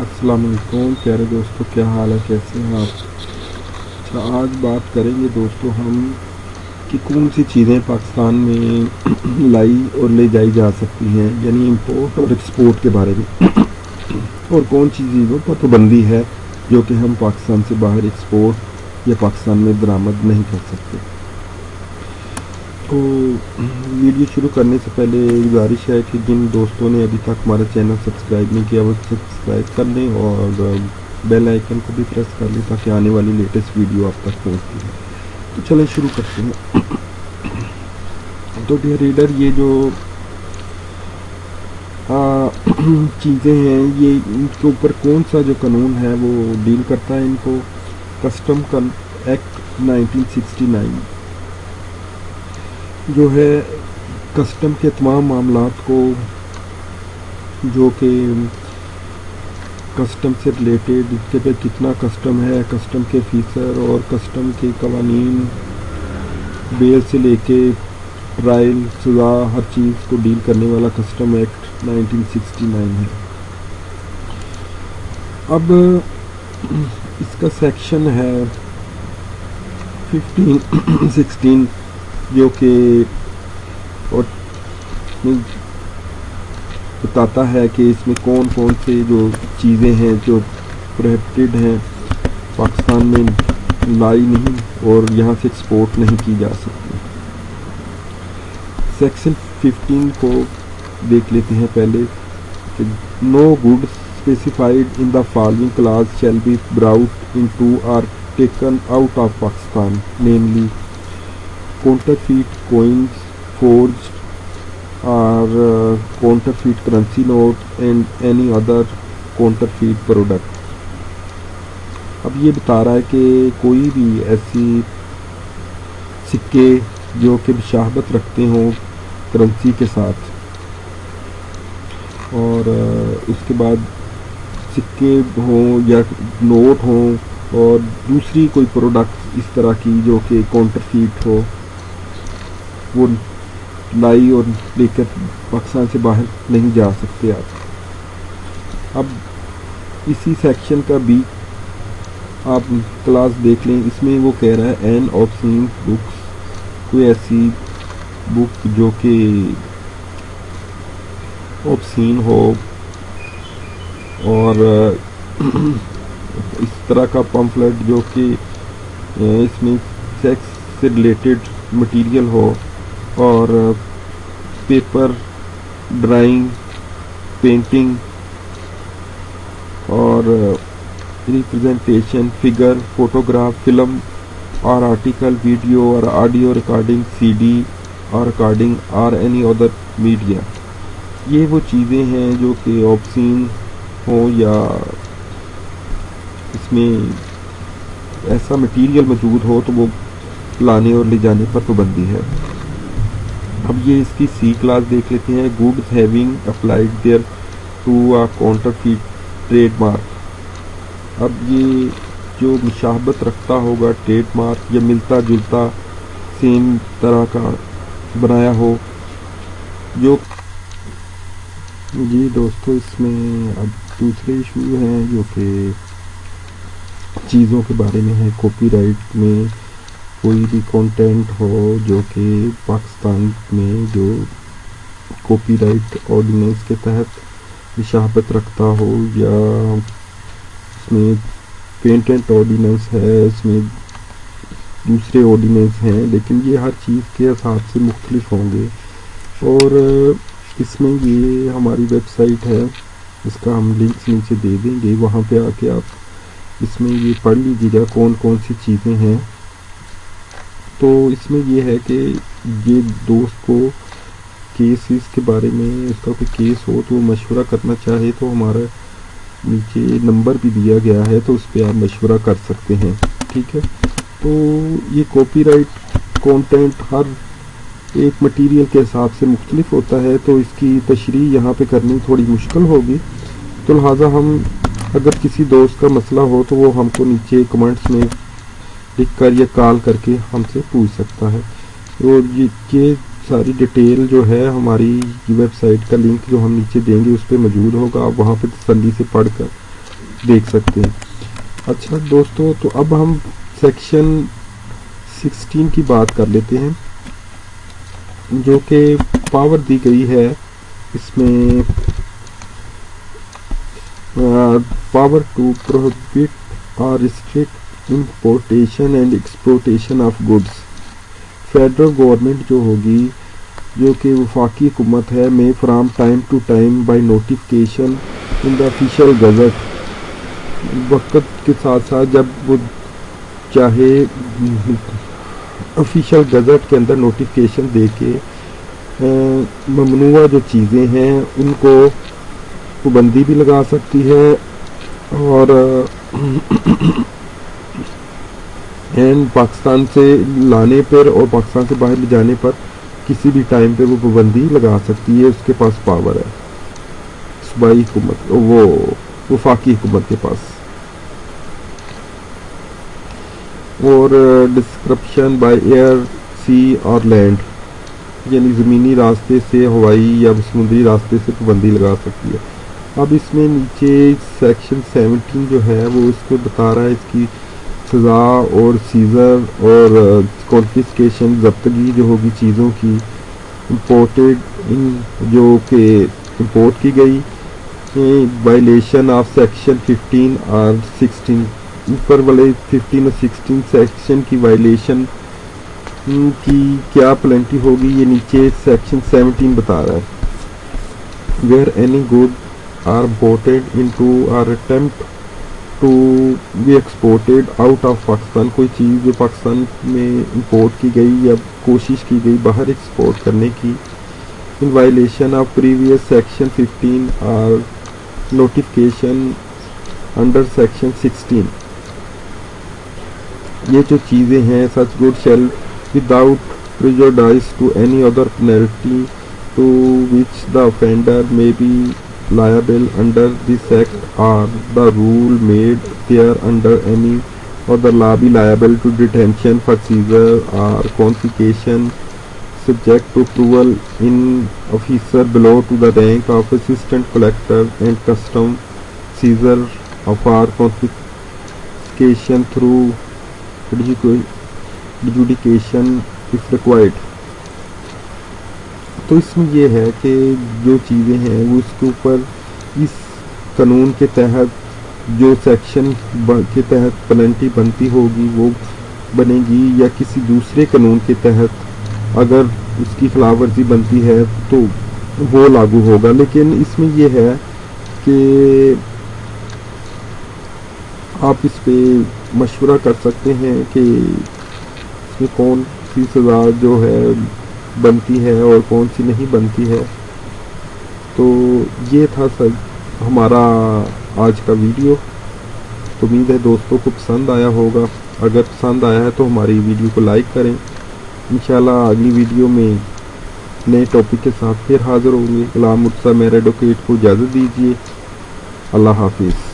السلام علیکم پیارے دوستوں کیا حال ہے کیسے ہیں آپ اچھا آج بات کریں گے دوستوں ہم کہ کون سی چیزیں پاکستان میں لائی اور لے جائی جا سکتی ہیں یعنی امپورٹ اور ایکسپورٹ کے بارے میں اور کون سی چیزوں پر پابندی ہے جو کہ ہم پاکستان سے باہر ایکسپورٹ یا پاکستان میں درآمد نہیں کر سکتے تو ویڈیو شروع کرنے سے پہلے گزارش ہے کہ جن دوستوں نے ابھی تک ہمارا چینل سبسکرائب نہیں کیا وہ سبسکرائب کر لیں اور بیل آئیکن کو بھی پریس کر لیں تاکہ آنے والی لیٹسٹ ویڈیو آپ تک پہنچتی ہے تو چلیں شروع کرتے ہیں تو ڈیئر ریڈر یہ جو چیزیں ہیں یہ ان کے اوپر کون سا جو قانون ہے وہ ڈیل کرتا ہے ان کو custom act nineteen sixty nine جو ہے کسٹم کے تمام معاملات کو جو کہ کسٹم سے ریلیٹڈ اس کے پہ کتنا کسٹم ہے کسٹم کے فیسر اور کسٹم کے قوانین بیل سے لے کے ٹرائل سزا ہر چیز کو ڈیل کرنے والا custom act nineteen sixty nine ہے اب اس کا سیکشن ہے ففٹین سکسٹین جو کہ اور بتاتا ہے کہ اس میں کون کون سے جو چیزیں ہیں جو پروہیپٹیڈ ہیں پاکستان میں لائی نہیں اور یہاں سے ایکسپورٹ نہیں کی جا سکتی سیکشن ففٹین کو دیکھ لیتے ہیں پہلے کہ no good specified in the following class shall be brought into or taken out of Pakistan namely counterfeit coins or اور counterfeit currency note and any other counterfeit product اب یہ بتا رہا ہے کہ کوئی بھی ایسی سکے جو کہ بشاہبت رکھتے ہوں کرنسی کے ساتھ اور uh, اس کے بعد سکے ہوں یا نوٹ ہوں اور دوسری کوئی پروڈکٹ اس طرح کی جو کہ کونٹر فیٹ ہو وہ لائی اور لے کر پاکستان سے باہر نہیں جا سکتے آپ اب اسی سیکشن کا بھی آپ کلاس دیکھ لیں اس میں وہ کہہ رہا ہے این آف سین بکس کوئی ایسی بک جو کہ آف سین ہو اور اس طرح کا پمفلٹ جو کہ اس میں سیکس سے ریلیٹڈ مٹیریل ہو اور پیپر ڈرائنگ پینٹنگ اور ریپرزنٹیشن فگر فوٹوگراف فلم اور آرٹیکل ویڈیو اور آڈیو ریکارڈنگ سی ڈی اور ریکارڈنگ اور اینی ادر میڈیا یہ وہ چیزیں ہیں جو کہ آپسین ہوں یا اس میں ایسا مٹیریل موجود ہو تو وہ لانے اور لے جانے پر پابندی ہے اب یہ اس کی سی کلاس دیکھ لیتے ہیں goods having applied thereto counterfeit trade mark اب یہ جو مشابت رکھتا ہوگا ٹریڈ مارک یا ملتا جلتا سیم طرح کا بنایا ہو جو جی دوستو اس میں اب دوسرے ایشو ہیں جو کہ چیزوں کے بارے میں ہے کاپی رائٹ میں کوئی بھی کانٹینٹ ہو جو کہ پاکستان میں جو کاپی رائٹ آرڈیننس کے تحت مشہورت رکھتا ہو یا اس میں پینٹنٹ آرڈیننس ہے اس میں دوسرے آرڈیننس ہیں لیکن یہ ہر چیز کے حساب سے مختلف ہوں گے اور اس میں یہ ہماری ویب سائٹ ہے اس کا ہم لنکس نیچے دے دیں گے وہاں پہ آ کے آپ اس میں یہ پڑھ لیجیے گا کون کون سی چیزیں ہیں تو اس میں یہ ہے کہ یہ دوست کو کیسز کے بارے میں اس کا کوئی کیس ہو تو وہ مشورہ کرنا چاہے تو ہمارا نیچے نمبر بھی دیا گیا ہے تو اس پہ آپ مشورہ کر سکتے ہیں ٹھیک ہے تو یہ کاپی رائٹ کانٹینٹ ہر ایک مٹیریل کے حساب سے مختلف ہوتا ہے تو اس کی تشریح یہاں پہ کرنی تھوڑی مشکل ہوگی تو لہٰذا ہم اگر کسی دوست کا مسئلہ ہو تو وہ ہم کو نیچے کمنٹس میں لکھ کر یا کال کر کے ہم سے پوچھ سکتا ہے اور یہ ساری ڈیٹیل جو ہے ہماری ویب سائٹ کا لنک جو ہم نیچے دیں گے اس پہ موجود ہوگا آپ وہاں پہ تسلی سے پڑھ کر دیکھ سکتے ہیں اچھا دوستو تو اب ہم سیکشن سکسٹین کی بات کر لیتے ہیں جو کہ پاور دی گئی ہے اس میں پاور ٹو پروہبٹ اور restrict importation and exportation of goods federal government جو ہوگی جو کہ وفاقی حکومت ہے میں from time to time by notification in the official gazette وقت کے ساتھ ساتھ جب وہ چاہے آفیشیل گزٹ کے اندر نوٹیفکیشن دے کے ممنوعہ جو چیزیں ہیں ان کو پابندی بھی لگا سکتی ہے اور پاکستان سے لانے پر اور پاکستان سے باہر پر کسی بھی ٹائم وہ پابندی لگا سکتی ہے اس کے پاس پاور ہے صوبائی اور ڈسکرپشن بائی ایئر سی اور لینڈ یعنی زمینی راستے سے ہوائی یا سمندری راستے سے پابندی لگا سکتی ہے اب اس میں نیچے سیکشن سیونٹین جو ہے وہ اس کو بتا رہا ہے اس کی سزا اور سیزر اور کوالیفیکیشن ضبطگی جو ہوگی چیزوں کی امپورٹڈ جو کہ امپورٹ کی گئی violation of section fifteen or sixteen اوپر والے ففٹین اور سکسٹین سیکشن کی وائلیشن کی کیا پلنٹی ہوگی یہ نیچے سیکشن سیونٹین بتا رہا ہے where any are imported into or attempt to be exported out of Pakistan کوئی چیز جو پاکستان میں امپورٹ کی گئی یا کوشش کی گئی باہر ایکسپورٹ کرنے کی in violation of previous section fifteen or notification under section sixteen یہ جو چیزیں ہیں such good shall without prejudice to any other penalty to which the offender may be liable under this Act or the rule made there under any other law be liable to detention for seizure or confiscation, subject to approval in officer below to the rank of Assistant Collector, and custom seizure of our confiscation through adjudication if required. تو اس میں یہ ہے کہ جو چیزیں ہیں وہ اس کے اوپر اس قانون کے تحت جو سیکشن کے تحت پلنٹی بنتی ہوگی وہ بنے گی یا کسی دوسرے قانون کے تحت اگر اس کی خلاف ورزی بنتی ہے تو وہ لاگو ہوگا لیکن اس میں یہ ہے کہ آپ اس پہ مشورہ کر سکتے ہیں کہ اس میں کون سی سزا جو ہے بنتی ہے اور کون سی نہیں بنتی ہے تو یہ تھا سب ہمارا آج کا ویڈیو امید ہے دوستوں کو پسند آیا ہوگا اگر پسند آیا ہے تو ہماری ویڈیو کو لائک کریں انشاءاللہ آگلی اگلی ویڈیو میں نئے ٹاپک کے ساتھ پھر حاضر ہوں گے غلام مرسا میرے ایڈوکیٹ کو اجازت دیجیے اللہ حافظ